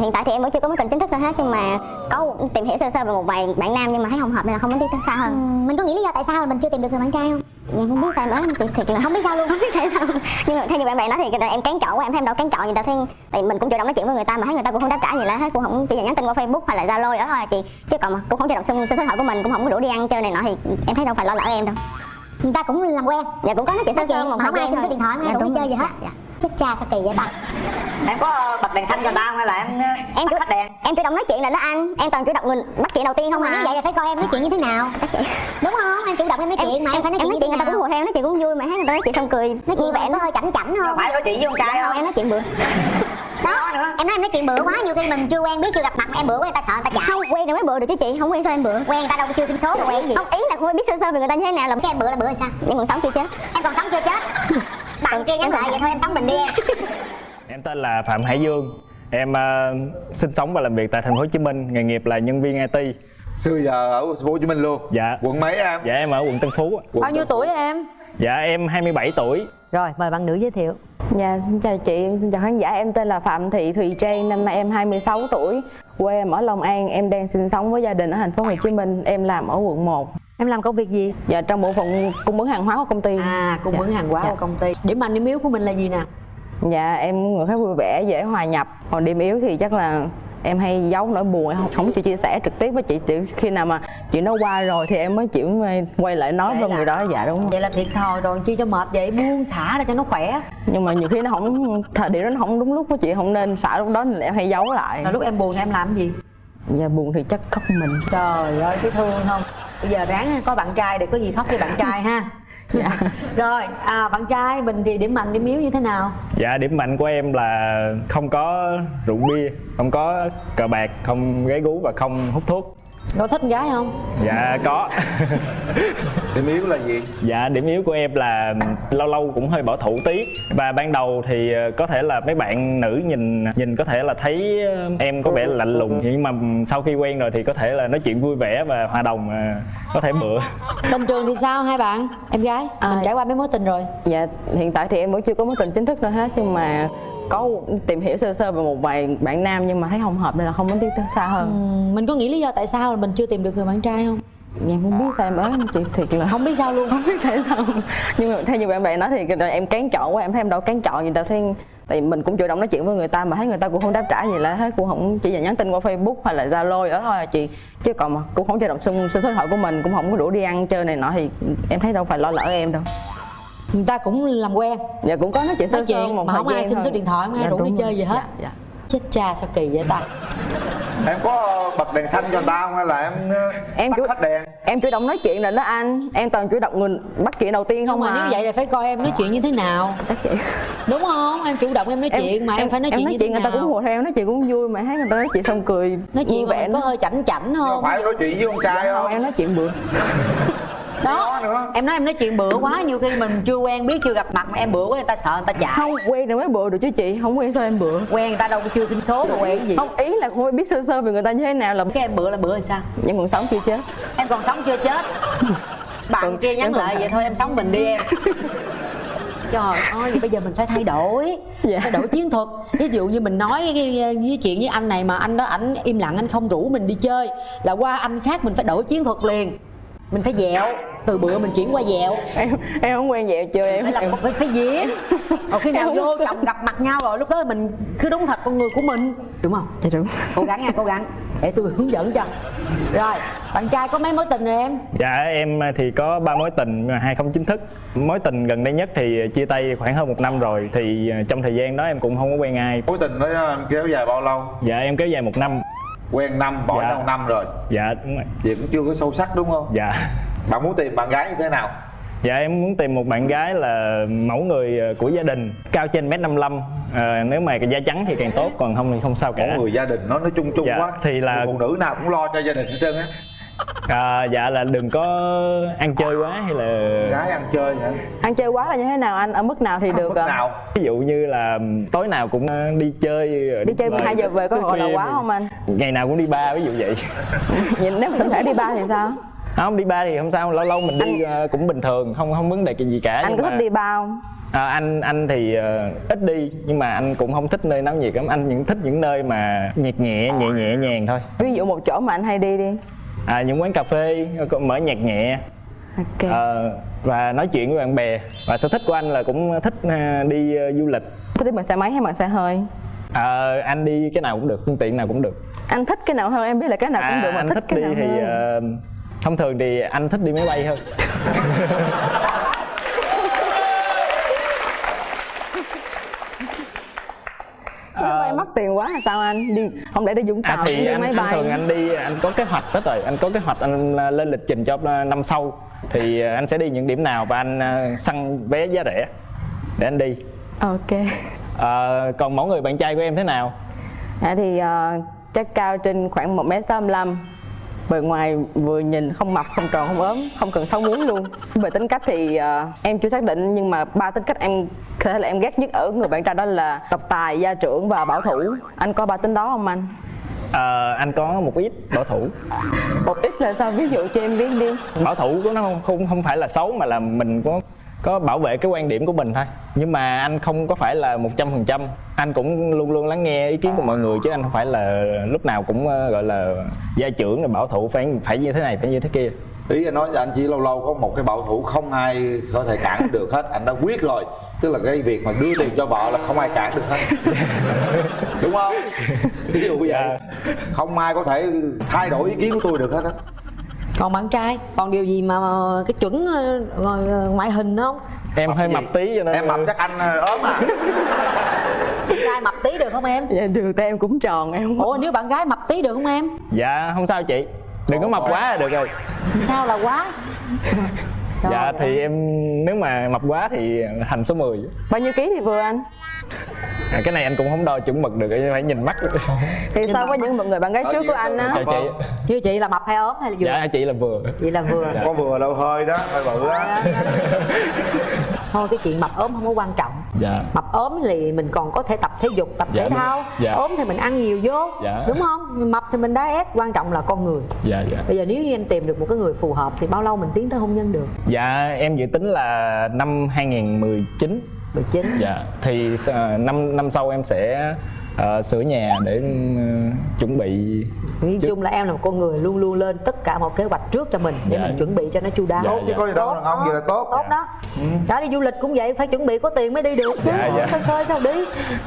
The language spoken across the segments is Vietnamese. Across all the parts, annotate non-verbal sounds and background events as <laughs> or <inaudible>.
hiện tại thì em vẫn chưa có mối tình chính thức nào hết nhưng mà có tìm hiểu sơ sơ về một vài bạn nam nhưng mà thấy không hợp nên là không muốn tiến tới xa hơn. Ừ, mình có nghĩ lý do tại sao mình chưa tìm được người bạn trai không? Em không biết sao em nói chị thiệt là không biết sao luôn. không biết tại sao. Nhưng mà theo như bạn bè nói thì em kén chọn quá em thấy em đâu kén chọn gì đâu thấy tại mình cũng chủ động nói chuyện với người ta mà thấy người ta cũng không đáp trả gì lại hết cũng không chỉ là nhắn tin qua facebook hay là zalo đó thôi à chị. Chứ còn mà cũng không chủ động xin số điện thoại của mình cũng không có đủ đi ăn chơi này nọ thì em thấy đâu phải lo lỡ em đâu. Người ta cũng làm quen. Dạ cũng có nói chuyện nói sơ sơ chuyện một mà không ai xin số điện thoại không ai dạ, đủ đi chơi gì hết. Dạ, dạ. chết cha sao kỳ vậy ta? Em có xanh cho tao hay là em em tắt chủ hết đèn. em chủ động nói chuyện là đó anh em toàn chủ động người bắt chuyện đầu tiên không mà à như vậy là phải coi em nói chuyện như thế nào. Đúng không? Em chủ động em nói chuyện mà em phải nói em chuyện nói người ta cũng hùa theo nói chuyện cũng vui mà thấy người ta nói chuyện xong cười. Nói chuyện vẻ có hơi chảnh chảnh không? Phải nói chuyện với con trai không không? em nói chuyện bữa. Đó nữa. em nói em nói chuyện bữa quá nhiều khi mình chưa quen biết chưa gặp mặt em bữa quá người ta sợ người ta chạy không quen rồi mới bữa được chứ chị. Không quen sao em bữa. Quen người ta đâu có chưa xin số rồi quen gì. Không ý là không biết sơ sơ về người ta như thế nào là cái em bữa là bữa làm sao? Em còn sống chưa chết? Em còn sống chưa chết? <laughs> Bạn kia nhắn lại vậy thôi em sống mình đi em Em tên là Phạm Hải Dương. Em ờ, sinh sống và làm việc tại thành phố Hồ Chí Minh, nghề nghiệp là nhân viên IT. xưa giờ ở thành phố Hồ Chí Minh luôn Dạ. quận mấy em Dạ em ở quận Tân Phú. ạ. quận bao nhiêu tuổi em Dạ em 27 tuổi. rồi mời bạn nữ giới thiệu Dạ, xin chào chị, xin chào khán giả. Em tên là Phạm Thị Thùy Trang, năm nay em 26 tuổi. Quê em ở Long An, em đang sinh sống với gia đình ở thành phố Hồ Chí Minh. Em làm ở quận 1. em làm công việc gì Dạ, trong bộ phận cung ứng hàng hóa của công ty. à cung Dạ. ứng hàng hóa Dạ. của công ty điểm mạnh điểm yếu của mình là gì nè Dạ, em người khá vui vẻ, dễ hòa nhập. Còn điểm yếu thì chắc là em hay giấu nỗi buồn, em không, không chịu chia sẻ trực tiếp với chị. Chỉ khi nào mà chuyện nó qua rồi thì em mới chịu quay lại nói với người đó. Dạ đúng rồi. vậy là thiệt thòi rồi chi cho mệt vậy buông xả ra cho nó khỏe Nhưng mà nhiều khi nó không, thời điểm đó nó không đúng lúc của chị, không nên xả lúc đó nên là em hay giấu lại. là lúc em buồn thì em làm cái gì Dạ, buồn thì chắc khóc mình. trời ơi thấy thương không bây giờ ráng có bạn trai để có gì khóc với bạn trai ha <laughs> Dạ. rồi à, bạn trai mình thì điểm mạnh điểm yếu như thế nào Dạ điểm mạnh của em là không có rượu bia, không có cờ bạc, không gái gú và không hút thuốc. Có thích con gái không? Dạ có. <laughs> điểm yếu là gì? Dạ điểm yếu của em là lâu lâu cũng hơi bảo thủ tí. Và ban đầu thì ờ, có thể là mấy bạn nữ nhìn nhìn có thể là thấy ờ, em có vẻ lạnh lùng. Nhưng mà sau khi quen rồi thì có thể là nói chuyện vui vẻ và hòa đồng ờ, có thể bựa tình <laughs> trường thì sao hai bạn em gái? À. mình trải qua mấy mối tình rồi? Dạ, hiện tại thì em vẫn chưa có mối tình chính thức nào hết nhưng mà có tìm hiểu sơ sơ về một vài bạn nam nhưng mà thấy không hợp nên là không muốn tiến tới xa hơn. Ừ, mình có nghĩ lý do tại sao là mình chưa tìm được người bạn trai không? Dạ không biết sao em nói chị thiệt là không biết sao luôn. <laughs> Không biết tại sao. Nhưng mà theo như bạn bè nói thì là em kén chọn quá, em thấy em đâu kén chọn gì đâu. Thấy tại mình cũng chủ động nói chuyện với người ta mà thấy người ta cũng không đáp trả gì lại hết cũng không chỉ là nhắn tin qua facebook hay là zalo đó thôi à chị. Chứ còn mà cũng không chủ động xin số điện thoại của mình cũng không có đủ đi ăn chơi này nọ thì em thấy đâu phải lo lỡ em đâu người ta cũng làm quen. Dạ cũng có nói chuyện sơ nói sơ chuyện một mà không ai xin thôi. số điện thoại không ai Dạ, rủ đi chơi rồi. gì hết. Dạ, dạ. chết cha sao kỳ vậy ta? Em có bật đèn xanh cho người ta không hay là em, Em tắt chủ- hết đèn? em chủ động nói chuyện là đó anh. Em toàn chủ động người bắt chuyện đầu tiên không không mà à. nếu vậy là phải coi em nói chuyện như thế nào. Chắc chị đúng không? Em chủ động em nói chuyện mà em, phải nói em chuyện nói như thế chuyện người ta cũng nào? hùa theo nói chuyện cũng vui mà thấy người ta nói chuyện xong cười nói chuyện mà vẻ có hơi chảnh chảnh không phải nói chuyện với con trai không không? em nói chuyện bữa đó. Nữa. em nói em nói chuyện bữa quá nhiều khi mình chưa quen biết chưa gặp mặt mà em bữa quá người ta sợ người ta chạy không quen rồi mới bữa được chứ chị. Không quen sao em bữa quen người ta đâu có chưa xin số mà quen cái gì. Không ý là không biết sơ sơ về người ta như thế nào là cái em bữa là bữa làm sao? Nhưng còn sống chưa chết? Em còn sống chưa chết. Bạn Còn- kia nhắn lại vậy thôi em sống mình đi em. Trời ơi vậy bây giờ mình phải thay đổi. Dạ. thay đổi chiến thuật. Ví dụ như mình nói cái, với chuyện với anh này mà anh đó ảnh im lặng anh không rủ mình đi chơi là qua anh khác mình phải đổi chiến thuật liền. Mình phải dẹo từ bữa mình chuyển qua dẹo. Em em không quen vậy chưa em phải làm phải, phải diễn rồi khi nào vô chồng gặp mặt nhau rồi lúc đó mình cứ đúng thật con người của mình. Đúng không? Dạ đúng. Cố gắng nha cố gắng. Để tôi hướng dẫn cho. Rồi bạn trai có mấy mối tình rồi em? Dạ em thì có ba mối tình mà hai không chính thức. Mối tình gần đây nhất thì chia tay khoảng hơn một năm rồi thì trong thời gian đó em cũng không có quen ai. Mối tình đó em kéo dài bao lâu? Dạ em kéo dài một năm. Quen năm bỏ Dạ. nhau năm rồi. Dạ đúng rồi. Vậy cũng chưa có sâu sắc đúng không? Dạ bạn muốn tìm bạn gái như thế nào? Dạ em muốn tìm một bạn gái là mẫu người ờ, của gia đình. Cao trên mét 55 à, Nếu mà cái da trắng thì càng tốt Còn không thì không sao cả. Mỗi người gia đình nó nói chung chung Dạ, quá. thì là- phụ nữ nào cũng lo cho gia đình hết trơn á. À, Dạ là đừng có ăn chơi quá hay là gái ăn chơi hả? Ăn chơi quá là như thế nào? Anh ở mức nào thì được mức nào. Ví dụ như là tối nào cũng ờ, đi chơi đi chơi về 12 giờ về có gọi là quá không anh? Ngày nào cũng đi ba ví dụ vậy. Nhìn nếu mình thể đi ba thì sao Không đi ba thì không sao Lâu lâu mình đi ờ, cũng bình thường Không không vấn đề cái gì cả. Anh nhưng có mà thích đi ba không? À, anh anh thì ờ, ít đi nhưng mà anh cũng không thích nơi náo nhiệt lắm. Anh những thích những nơi mà nhạc nhẹ nhẹ nhẹ nhàng thôi. Ví dụ một chỗ mà anh hay đi đi. À, những quán cà phê có- mở nhạc nhẹ. Ok. Ờ, và nói chuyện với bạn bè. Và sở thích của anh là cũng thích ờ, đi ờ, du lịch. Thích đi bằng xe máy hay bằng xe hơi? Ờ, anh đi cái nào cũng được phương tiện nào cũng được. Anh thích cái nào hơn em biết là cái nào cũng được mà À, anh thích, thích cái đi nào thì hơn. ờ, thông thường thì anh thích đi máy bay hơn. <laughs> Máy bay mắc tiền quá là sao anh? Đi không để đi vũng tàu À thì đi anh, máy anh bay? thường anh đi anh có kế hoạch hết rồi. Anh có kế hoạch anh à, lên lịch trình cho à, năm sau. Thì à, anh sẽ đi những điểm nào và anh à, săn vé giá rẻ để anh đi. Ok. À, còn mẫu người bạn trai của em thế nào? Dạ thì ờ, chắc cao trên khoảng một m sáu bề ngoài vừa nhìn không mập không tròn không ốm không cần sáu muống luôn. Về tính cách thì ờ, em chưa xác định nhưng mà ba tính cách em có thể là em ghét nhất ở người bạn trai đó là độc tài gia trưởng và bảo thủ. Anh có ba tính đó không anh? Ờ, anh có một ít bảo thủ. Một ít là sao? Ví dụ cho em biết đi. Bảo thủ của nó không không không phải là xấu mà là mình có có bảo vệ cái quan điểm của mình thôi. Nhưng mà anh không có phải là một trăm phần trăm. Anh cũng luôn luôn lắng nghe ý kiến của mọi người chứ anh không phải là lúc nào cũng ờ, gọi là gia trưởng rồi bảo thủ phải phải như thế này phải như thế kia. Ý anh nói anh chỉ lâu lâu có một cái bảo thủ không ai có thể cản <laughs> được hết. Anh đã quyết rồi. Tức là cái việc mà đưa tiền cho vợ là không ai cản được hết. <laughs> Đúng không? Ví dụ vậy. Không ai có thể thay đổi ý kiến của tôi được hết á còn bạn trai còn điều gì mà cái chuẩn ờ, ờ, ngoại hình không? Em hơi gì? mập tí cho nên em mập chắc anh ờ, ốm à. Bạn trai mập tí được không em? Dạ được tay em cũng tròn em ủa nếu bạn gái mập tí được không em? Dạ không sao chị. Đừng có mập quá là được rồi. Sao là quá? Trời dạ ơi. thì em nếu mà mập quá thì thành số 10 bao nhiêu ký thì vừa anh à, cái này anh cũng không đo chuẩn mực được phải nhìn mắt. Thì so với những người bạn gái trước của anh á? Chị. Chưa chị là mập hay ốm hay là vừa? Dạ chị là vừa. Chị là vừa. Có vừa đâu hơi đó hơi bự á. Thôi cái chuyện mập ốm không có quan trọng. Dạ. Mập ốm thì mình còn có thể tập thể dục tập Dạ, thể thao. Dạ. ốm thì mình ăn nhiều vô Dạ. đúng không? Mập thì mình diet quan trọng là con người. Dạ dạ. Bây giờ nếu như em tìm được một cái người phù hợp thì bao lâu mình tiến tới hôn nhân được? Dạ em dự tính là năm 2019 19 dạ. Thì ờ, năm năm sau em sẽ ờ, sửa nhà để ờ, chuẩn bị nói chung là em là một con người luôn luôn lên tất cả một kế hoạch trước cho mình. Để Dạ. mình chuẩn bị cho nó chu đáo. Dạ, tốt chứ có gì đâu. Đàn ông gì là tốt. Tốt đó. Cả đi du lịch cũng vậy phải chuẩn bị có tiền mới đi được chứ. Dạ, dạ. khơi khơi sao đi.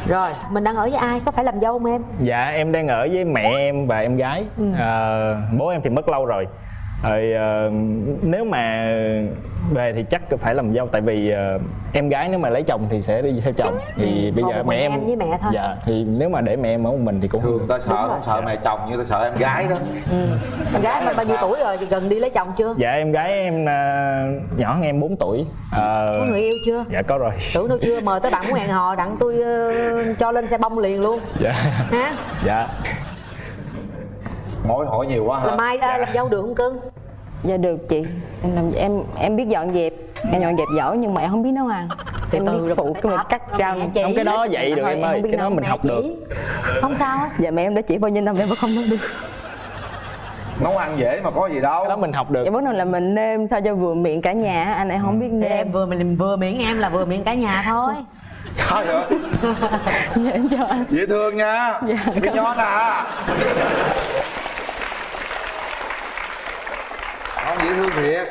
Rồi mình đang ở với ai? Có phải làm dâu không em? Dạ em đang ở với mẹ em và em gái. Ờ, bố em thì mất lâu rồi rồi ờ, nếu mà về thì chắc phải làm dâu tại vì ờ, em gái nếu mà lấy chồng thì sẽ đi theo chồng. Thì bây Còn giờ mẹ em em với mẹ thôi. dạ thì nếu mà để mẹ em ở một mình thì cũng thường ta sợ không sợ mẹ chồng như ta sợ em gái đó. Em gái mà bao nhiêu tuổi rồi? Thì gần đi lấy chồng chưa? Dạ em gái em ờ, nhỏ hơn em 4 tuổi. Ờ, có người yêu chưa? dạ có rồi. Tưởng đâu chưa? Mời tới bạn muốn hẹn hò đặng tôi ờ, cho lên xe bông liền luôn. Dạ. Ha dạ. Mối hỏi nhiều quá là hả mai ra làm dâu được không cưng dạ được chị. Em làm em em biết dọn dẹp. Em dọn dẹp giỏi nhưng mà em không biết nấu ăn. Từ em từ biết rồi phụ cái mình cắt rồi rau không cái đó dạy được Thôi, em ơi. cái đó mình học được. không sao hết. Dạ mẹ em đã chỉ bao nhiêu năm em vẫn không nấu được. Nấu ăn dễ mà có gì đâu. Cái đó mình học được. Dạ vấn đề là mình nêm sao cho vừa miệng cả nhà anh em không biết nêm. em vừa mình vừa miệng em là vừa miệng cả nhà thôi. <laughs> Trời ơi, dạ em cho anh. Dễ thương nha. Dạ, cái nhon à không dễ thương thiệt.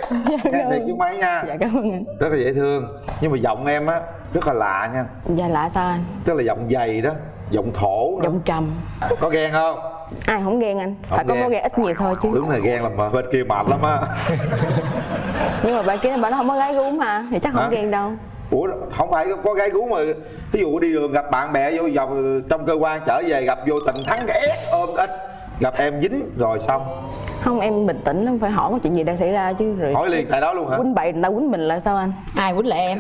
Nghe thiệt chứ mấy nha. Dạ cảm ơn anh. Rất là dễ thương. Nhưng mà giọng em á rất là lạ nha. Dạ lạ sao anh? Tức là giọng dày đó giọng thổ nữa giọng trầm. Có ghen không? Ai không ghen anh? Không phải có ghen. có ghen ít nhiều thôi chứ. Tướng này ghen làm mà bên kia mệt lắm á. <laughs> Nhưng mà bạn kia bạn nó không có gái gú mà thì chắc không Hả? ghen đâu. Ủa không phải có gái gú mà ví dụ đi đường gặp bạn bè vô dòng trong cơ quan trở về gặp vô tình thắng cái ép ôm ít gặp em dính rồi xong không em bình tĩnh lắm phải hỏi có chuyện gì đang xảy ra chứ rồi hỏi liền tại đó luôn hả? quýnh bậy người ta quýnh mình là sao anh? Ai quýnh lại em?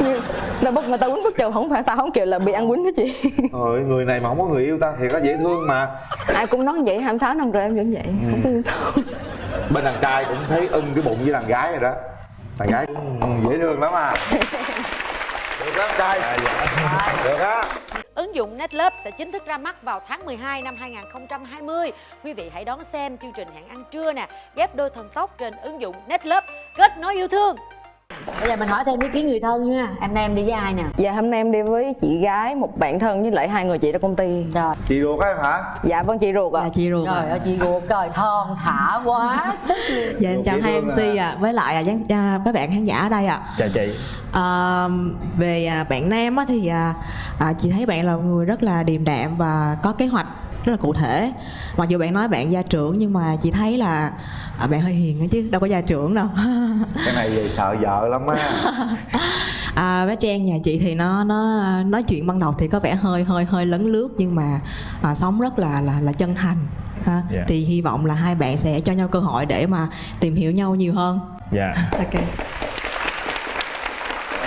Như là bất người ta quýnh bất chồng không phải sao không kiểu là bị ăn quýnh đó chị. Ôi, người này mà không có người yêu ta thì có dễ thương mà. Ai cũng nói vậy 26 năm rồi em vẫn vậy không biết sao. Bên đàn trai cũng thấy ưng cái bụng với đàn gái rồi đó. Đàn gái cũng dễ thương lắm à. <laughs> Được lắm trai. Được á Ứng dụng NetLab sẽ chính thức ra mắt vào tháng 12 năm 2020. Quý vị hãy đón xem chương trình hẹn ăn trưa nè, ghép đôi thần tốc trên ứng dụng NetLab kết nối yêu thương bây giờ mình hỏi thêm ý kiến người thân nha. Em nay em đi với ai nè? Dạ hôm nay em đi với chị gái một bạn thân với lại hai người chị trong công ty. Rồi. Chị ruột á em hả? Dạ vâng chị ruột ạ. Dạ chị ruột trời ạ. ơi chị ruột. Trời thon thả quá <laughs> Dạ em chào hai MC ạ. Với lại à, à, các bạn khán giả ở đây ạ. Chào chị. À, Về à, bạn Nam á, thì à, à, chị thấy bạn là người rất là điềm đạm và có kế hoạch rất là cụ thể. Mặc dù bạn nói bạn gia trưởng nhưng mà chị thấy là à, bạn hơi hiền ấy chứ đâu có gia trưởng đâu. <laughs> Cái này về sợ vợ lắm á. <laughs> À, bé Trang nhà chị thì nó nó nói chuyện ban đầu thì có vẻ hơi hơi hơi lấn lướt nhưng mà à, sống rất là là là chân thành ha. Dạ. thì hy vọng là hai bạn sẽ cho nhau cơ hội để mà tìm hiểu nhau nhiều hơn. Dạ. <laughs> Ok.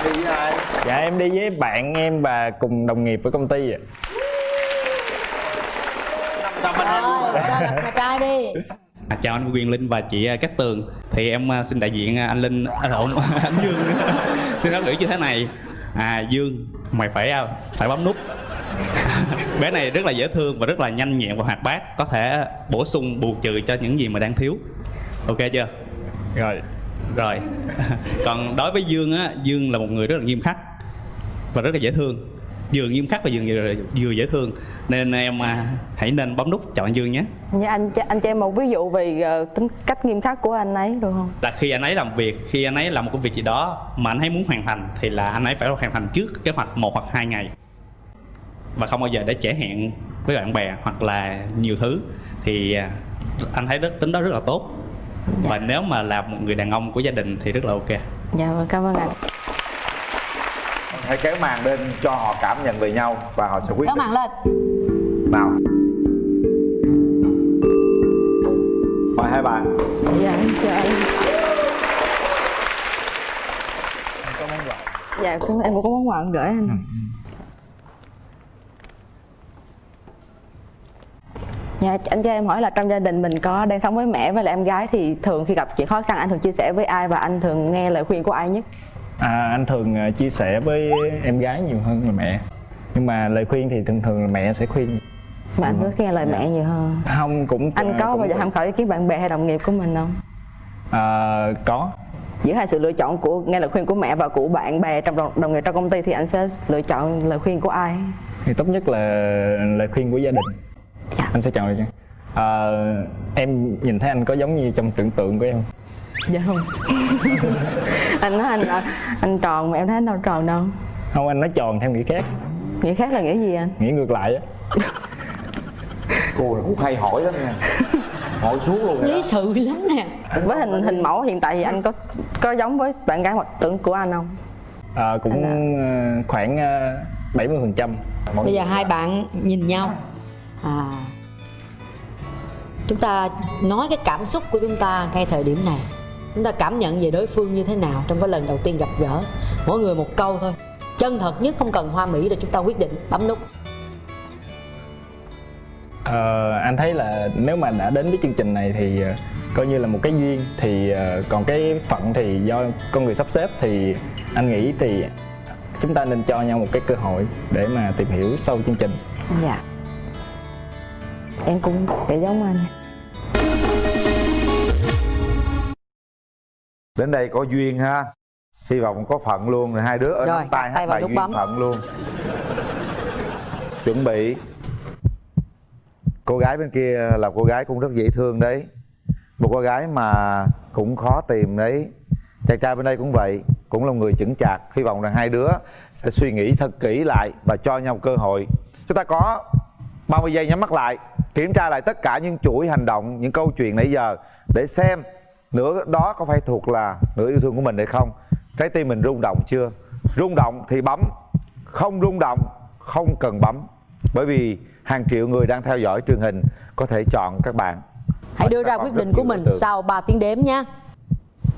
Em đi với ai? Dạ em đi với bạn em và cùng đồng nghiệp với công ty ạ. Rồi cho gặp nhà trai đi À, chào anh Quyền Linh và chị à, Cát Tường. Thì em à, xin đại diện anh Linh à, lộn <laughs> anh Dương. <laughs> Xin nói gửi như thế này. À Dương mày phải phải bấm nút. <laughs> Bé này rất là dễ thương và rất là nhanh nhẹn và hoạt bát có thể bổ sung bù trừ cho những gì mà đang thiếu. Ok chưa? Rồi. Rồi. Còn đối với Dương á Dương là một người rất là nghiêm khắc và rất là dễ thương vừa nghiêm khắc và vừa, vừa, dễ thương. Nên em à, hãy nên bấm nút chọn Dương nhé. Dạ anh anh cho em một ví dụ về ờ, tính cách nghiêm khắc của anh ấy được không? Là khi anh ấy làm việc khi anh ấy làm một công việc gì đó mà anh ấy muốn hoàn thành thì là anh ấy phải hoàn thành trước kế hoạch một hoặc hai ngày. Và không bao giờ để trễ hẹn với bạn bè hoặc là nhiều thứ. Thì à, anh thấy rất tính đó rất là tốt. Và nếu mà là một người đàn ông của gia đình thì rất là ok. Dạ vâng cảm ơn anh hãy kéo màn lên cho họ cảm nhận về nhau và họ sẽ quyết kéo màn lên. Nào. Mời hai bạn. Dạ em chào anh. Dạ cũng em cũng có món quà gửi anh. Dạ, anh cho em hỏi là trong gia đình mình có đang sống với mẹ với lại em gái thì thường khi gặp chuyện khó khăn anh thường chia sẻ với ai và anh thường nghe lời khuyên của ai nhất? À, anh thường à, chia sẻ với em gái nhiều hơn là mẹ. Nhưng mà lời khuyên thì thường thường là mẹ sẽ khuyên. Mà anh cứ nghe lời mẹ nhiều hơn. không? Cũng Anh có cũng bao giờ tham khảo ý kiến bạn bè hay đồng nghiệp của mình không? à, có. Giữa hai sự lựa chọn của nghe lời khuyên của mẹ và của bạn bè trong đồng, đồng nghiệp trong công ty thì anh sẽ lựa chọn lời khuyên của ai? thì tốt nhất là lời khuyên của gia đình. Dạ. anh sẽ chọn được à, em nhìn thấy anh có giống như trong tưởng tượng của em Dạ không. <laughs> anh nói anh là anh tròn mà em thấy anh đâu tròn đâu. không anh nói tròn theo nghĩa khác. Nghĩa khác là nghĩa gì anh? nghĩa ngược lại á. Cô này cũng hay hỏi lắm nha. Hỏi xuống luôn lý sự lắm nè. Với hình hình mẫu hiện tại thì anh có có giống với bạn gái hoặc tưởng của anh không? à, cũng ờ, khoảng bảy mươi phần trăm. Bây giờ hai bạn nhìn nhau. À. Chúng ta nói cái cảm xúc của chúng ta ngay thời điểm này chúng ta cảm nhận về đối phương như thế nào trong cái lần đầu tiên gặp gỡ. Mỗi người một câu thôi. Chân thật nhất không cần hoa mỹ để chúng ta quyết định. Bấm nút. Ờ, anh thấy là nếu mà đã đến với chương trình này thì ờ, coi như là một cái duyên. Thì ờ, còn cái phận thì do con người sắp xếp thì anh nghĩ thì chúng ta nên cho nhau một cái cơ hội để mà tìm hiểu sâu chương trình. Dạ. Em cũng sẽ giống anh. Đến đây có duyên ha. Hy vọng có phận luôn rồi hai đứa ở Rồi, tay hát bài duyên bấm. phận luôn. Chuẩn bị. Cô gái bên kia là cô gái cũng rất dễ thương đấy. Một cô gái mà cũng khó tìm đấy. Chàng trai bên đây cũng vậy cũng là người chững chạc. Hy vọng rằng hai đứa sẽ suy nghĩ thật kỹ lại và cho nhau cơ hội. Chúng ta có 30 giây nhắm mắt lại kiểm tra lại tất cả những chuỗi hành động những câu chuyện nãy giờ để xem nửa đó có phải thuộc là nửa yêu thương của mình hay không? Trái tim mình rung động chưa? Rung động thì bấm không rung động không cần bấm. Bởi vì hàng triệu người đang theo dõi truyền hình có thể chọn các bạn. Hãy đưa ra quyết định của mình sau 3 tiếng đếm nha.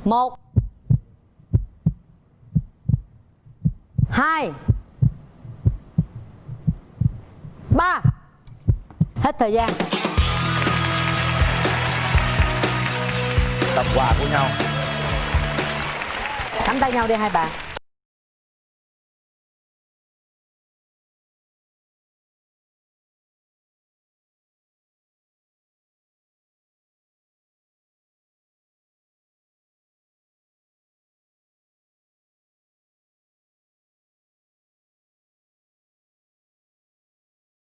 Một hai ba. Hết thời gian tập quà của nhau. Nắm tay nhau đi hai bạn